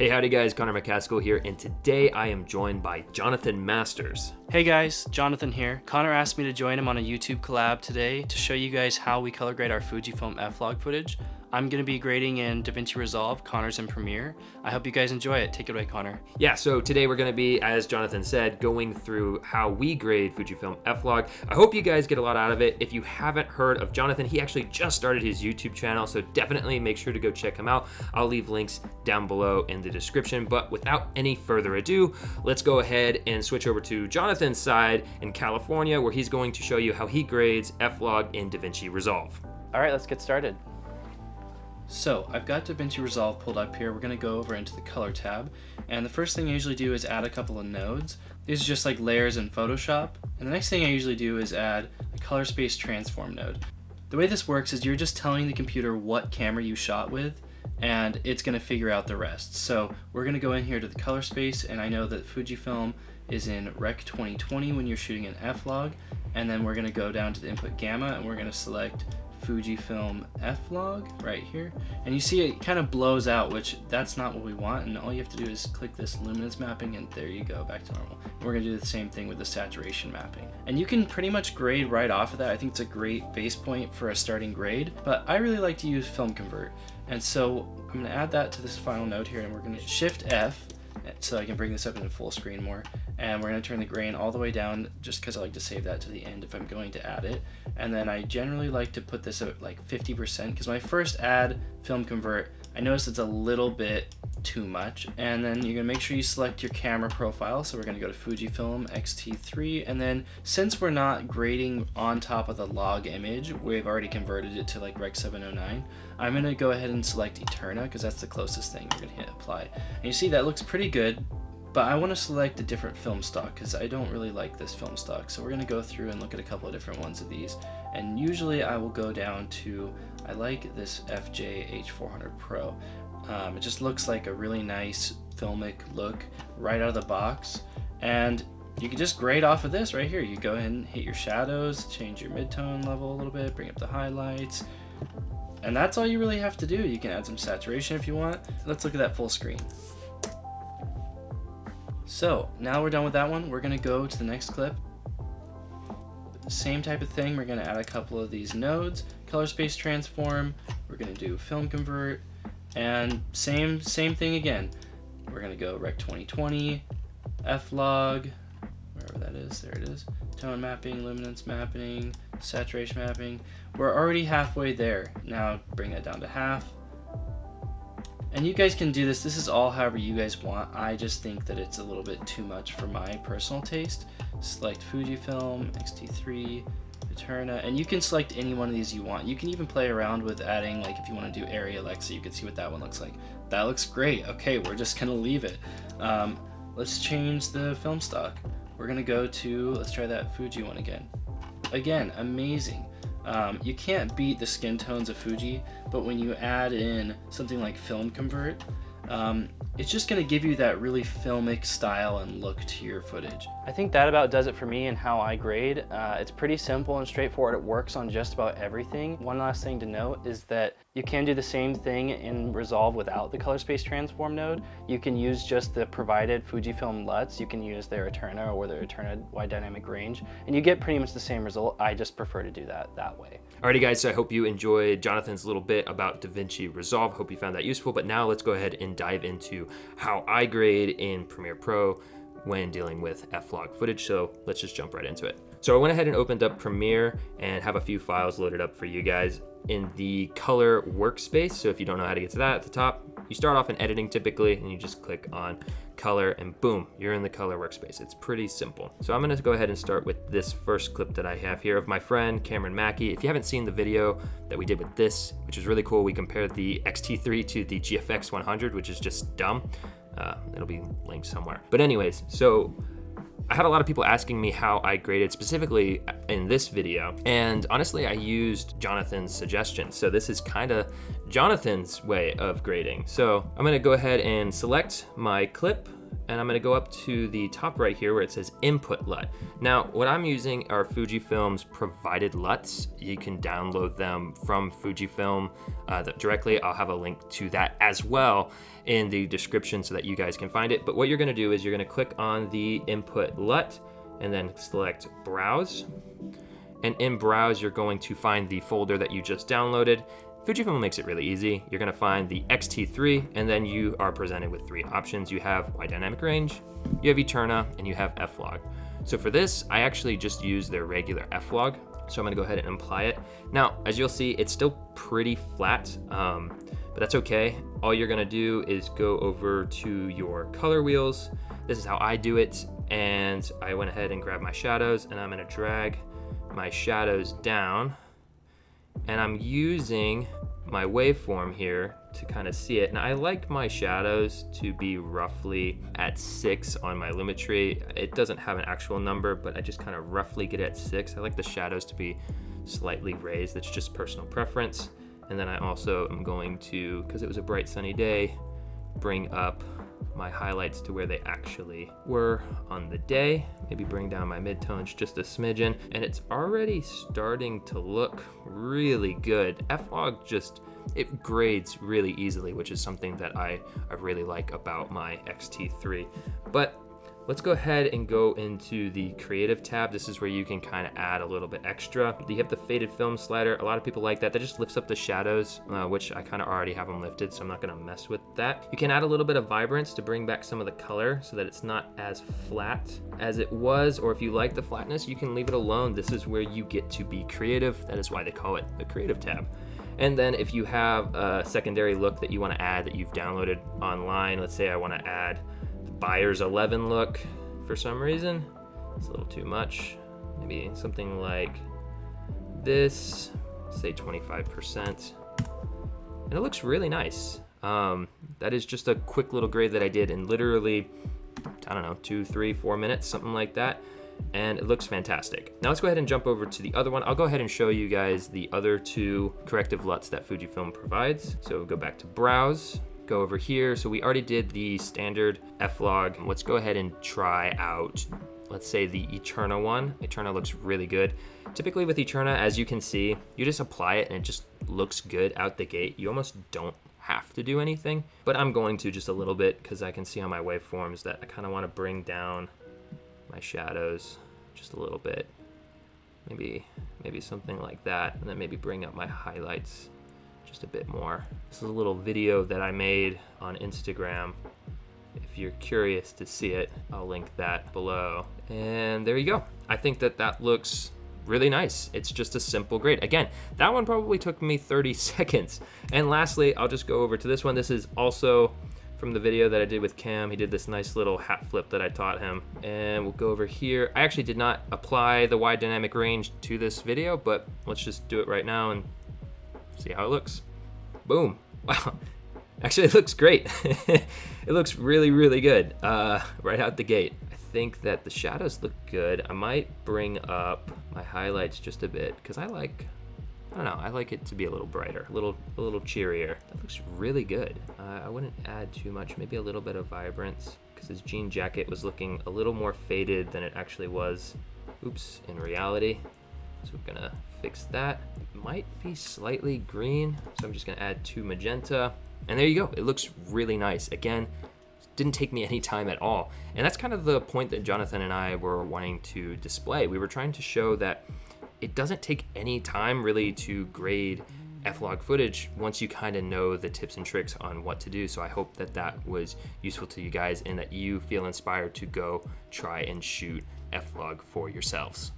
Hey, howdy guys, Connor McCaskill here, and today I am joined by Jonathan Masters. Hey guys, Jonathan here. Connor asked me to join him on a YouTube collab today to show you guys how we color grade our Fujifilm F-Log footage. I'm going to be grading in DaVinci Resolve, Connor's in Premiere. I hope you guys enjoy it. Take it away, Connor. Yeah, so today we're going to be, as Jonathan said, going through how we grade Fujifilm F-Log. I hope you guys get a lot out of it. If you haven't heard of Jonathan, he actually just started his YouTube channel, so definitely make sure to go check him out. I'll leave links down below in the description, but without any further ado, let's go ahead and switch over to Jonathan's side in California, where he's going to show you how he grades F-Log in DaVinci Resolve. All right, let's get started. So I've got DaVinci Resolve pulled up here. We're gonna go over into the color tab. And the first thing I usually do is add a couple of nodes. These are just like layers in Photoshop. And the next thing I usually do is add a color space transform node. The way this works is you're just telling the computer what camera you shot with and it's gonna figure out the rest. So we're gonna go in here to the color space and I know that Fujifilm is in Rec 2020 when you're shooting an F-Log and then we're gonna go down to the input gamma and we're gonna select Fujifilm F-Log right here. And you see it kind of blows out, which that's not what we want. And all you have to do is click this luminance mapping and there you go, back to normal. And we're gonna do the same thing with the saturation mapping. And you can pretty much grade right off of that. I think it's a great base point for a starting grade, but I really like to use Film Convert. And so I'm gonna add that to this final node here and we're gonna Shift F so I can bring this up into full screen more. And we're gonna turn the grain all the way down just because I like to save that to the end if I'm going to add it. And then I generally like to put this at like 50% because when I first add film convert, I notice it's a little bit too much. And then you're gonna make sure you select your camera profile. So we're gonna go to Fujifilm X-T3. And then since we're not grading on top of the log image, we've already converted it to like Rec 709. I'm gonna go ahead and select Eterna because that's the closest thing. We're gonna hit apply. And you see that looks pretty good, but I want to select a different film stock because I don't really like this film stock. So we're going to go through and look at a couple of different ones of these. And usually I will go down to, I like this FJ H400 Pro. Um, it just looks like a really nice filmic look right out of the box. And you can just grade off of this right here. You go ahead and hit your shadows, change your midtone level a little bit, bring up the highlights. And that's all you really have to do. You can add some saturation if you want. Let's look at that full screen. So now we're done with that one. We're gonna go to the next clip. Same type of thing. We're gonna add a couple of these nodes, color space transform. We're gonna do film convert and same, same thing again. We're gonna go rec 2020, F-log, wherever that is, there it is. Tone mapping, luminance mapping, saturation mapping. We're already halfway there. Now bring that down to half and you guys can do this. This is all however you guys want. I just think that it's a little bit too much for my personal taste. Select Fujifilm, X-T3, Eterna, and you can select any one of these you want. You can even play around with adding, like if you want to do Arri Alexa, you can see what that one looks like. That looks great. Okay, we're just gonna leave it. Um, let's change the film stock. We're gonna go to, let's try that Fuji one again. Again, amazing. Um, you can't beat the skin tones of Fuji, but when you add in something like Film Convert, um, it's just going to give you that really filmic style and look to your footage. I think that about does it for me and how I grade. Uh, it's pretty simple and straightforward. It works on just about everything. One last thing to note is that you can do the same thing in Resolve without the color space transform node. You can use just the provided Fujifilm LUTs. You can use their Eterna or their Eterna wide dynamic range, and you get pretty much the same result. I just prefer to do that that way. Alrighty guys, so I hope you enjoyed Jonathan's little bit about DaVinci Resolve. Hope you found that useful, but now let's go ahead and dive into how I grade in Premiere Pro when dealing with F-Log footage. So let's just jump right into it. So I went ahead and opened up Premiere and have a few files loaded up for you guys in the color workspace. So if you don't know how to get to that at the top, you start off in editing typically and you just click on color and boom, you're in the color workspace. It's pretty simple. So I'm gonna go ahead and start with this first clip that I have here of my friend Cameron Mackey. If you haven't seen the video that we did with this, which was really cool, we compared the X-T3 to the GFX 100, which is just dumb. Uh, it'll be linked somewhere. But anyways, so I had a lot of people asking me how I graded specifically in this video. And honestly, I used Jonathan's suggestion. So this is kind of Jonathan's way of grading. So I'm gonna go ahead and select my clip and I'm gonna go up to the top right here where it says input LUT. Now, what I'm using are Fujifilm's provided LUTs. You can download them from Fujifilm uh, directly. I'll have a link to that as well in the description so that you guys can find it. But what you're gonna do is you're gonna click on the input LUT and then select browse. And in browse, you're going to find the folder that you just downloaded. Fujifilm makes it really easy. You're gonna find the X-T3 and then you are presented with three options. You have wide dynamic range, you have Eterna, and you have F-Log. So for this, I actually just use their regular F-Log. So I'm gonna go ahead and apply it. Now, as you'll see, it's still pretty flat, um, but that's okay. All you're gonna do is go over to your color wheels. This is how I do it. And I went ahead and grabbed my shadows and I'm gonna drag my shadows down and I'm using my waveform here to kind of see it. And I like my shadows to be roughly at six on my Lumetri. It doesn't have an actual number, but I just kind of roughly get at six. I like the shadows to be slightly raised. That's just personal preference. And then I also am going to, because it was a bright sunny day, bring up my highlights to where they actually were on the day. Maybe bring down my midtones just a smidgen. And it's already starting to look really good. F-Log just, it grades really easily, which is something that I, I really like about my X-T3. But Let's go ahead and go into the creative tab. This is where you can kind of add a little bit extra. You have the faded film slider. A lot of people like that. That just lifts up the shadows, uh, which I kind of already have them lifted, so I'm not gonna mess with that. You can add a little bit of vibrance to bring back some of the color so that it's not as flat as it was, or if you like the flatness, you can leave it alone. This is where you get to be creative. That is why they call it the creative tab. And then if you have a secondary look that you wanna add that you've downloaded online, let's say I wanna add buyer's 11 look for some reason. It's a little too much. Maybe something like this, say 25%. And it looks really nice. Um, that is just a quick little grade that I did in literally, I don't know, two, three, four minutes, something like that. And it looks fantastic. Now let's go ahead and jump over to the other one. I'll go ahead and show you guys the other two corrective LUTs that Fujifilm provides. So go back to browse, go over here. So we already did the standard F-Log. Let's go ahead and try out, let's say the Eterna one. Eterna looks really good. Typically with Eterna, as you can see, you just apply it and it just looks good out the gate. You almost don't have to do anything, but I'm going to just a little bit because I can see on my waveforms that I kind of want to bring down my shadows just a little bit. Maybe, maybe something like that, and then maybe bring up my highlights just a bit more. This is a little video that I made on Instagram. If you're curious to see it, I'll link that below. And there you go. I think that that looks really nice. It's just a simple grade. Again, that one probably took me 30 seconds. And lastly, I'll just go over to this one. This is also from the video that I did with Cam. He did this nice little hat flip that I taught him. And we'll go over here. I actually did not apply the wide dynamic range to this video, but let's just do it right now and see how it looks. Boom. Wow. Actually, it looks great. it looks really, really good uh, right out the gate. I think that the shadows look good. I might bring up my highlights just a bit because I like, I don't know, I like it to be a little brighter, a little, a little cheerier. That looks really good. Uh, I wouldn't add too much, maybe a little bit of vibrance because his jean jacket was looking a little more faded than it actually was. Oops, in reality. So we're gonna fix that. It might be slightly green, so I'm just gonna add two magenta. And there you go, it looks really nice. Again, didn't take me any time at all. And that's kind of the point that Jonathan and I were wanting to display. We were trying to show that it doesn't take any time really to grade F-Log footage once you kind of know the tips and tricks on what to do. So I hope that that was useful to you guys and that you feel inspired to go try and shoot F-Log for yourselves.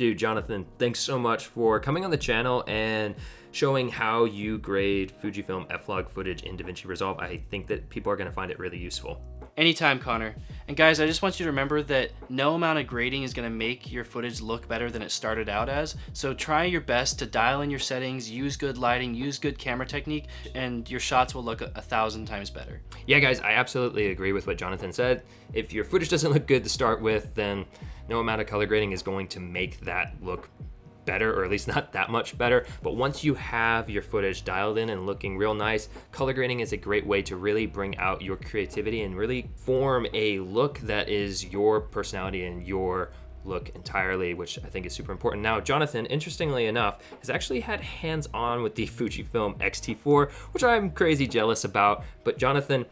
Dude, Jonathan, thanks so much for coming on the channel and showing how you grade Fujifilm F-Log footage in DaVinci Resolve. I think that people are gonna find it really useful. Anytime, Connor. And guys, I just want you to remember that no amount of grading is gonna make your footage look better than it started out as. So try your best to dial in your settings, use good lighting, use good camera technique, and your shots will look a, a thousand times better. Yeah, guys, I absolutely agree with what Jonathan said. If your footage doesn't look good to start with, then no amount of color grading is going to make that look better, or at least not that much better. But once you have your footage dialed in and looking real nice, color grading is a great way to really bring out your creativity and really form a look that is your personality and your look entirely, which I think is super important. Now, Jonathan, interestingly enough, has actually had hands-on with the Fujifilm X-T4, which I'm crazy jealous about. But Jonathan,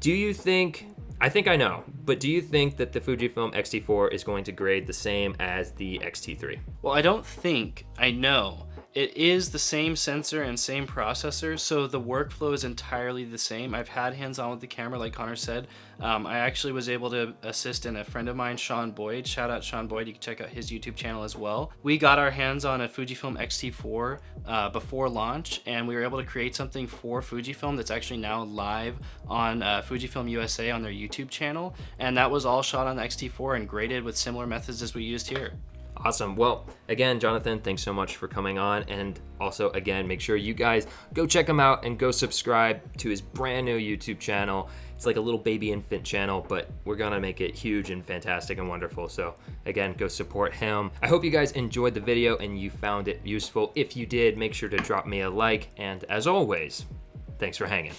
do you think, I think I know, but do you think that the Fujifilm X-T4 is going to grade the same as the X-T3? Well, I don't think, I know. It is the same sensor and same processor, so the workflow is entirely the same. I've had hands-on with the camera, like Connor said. Um, I actually was able to assist in a friend of mine, Sean Boyd. Shout out Sean Boyd, you can check out his YouTube channel as well. We got our hands on a Fujifilm X-T4 uh, before launch, and we were able to create something for Fujifilm that's actually now live on uh, Fujifilm USA on their YouTube channel. And that was all shot on the X-T4 and graded with similar methods as we used here. Awesome. Well, again, Jonathan, thanks so much for coming on. And also, again, make sure you guys go check him out and go subscribe to his brand new YouTube channel. It's like a little baby infant channel, but we're gonna make it huge and fantastic and wonderful. So again, go support him. I hope you guys enjoyed the video and you found it useful. If you did, make sure to drop me a like. And as always, thanks for hanging.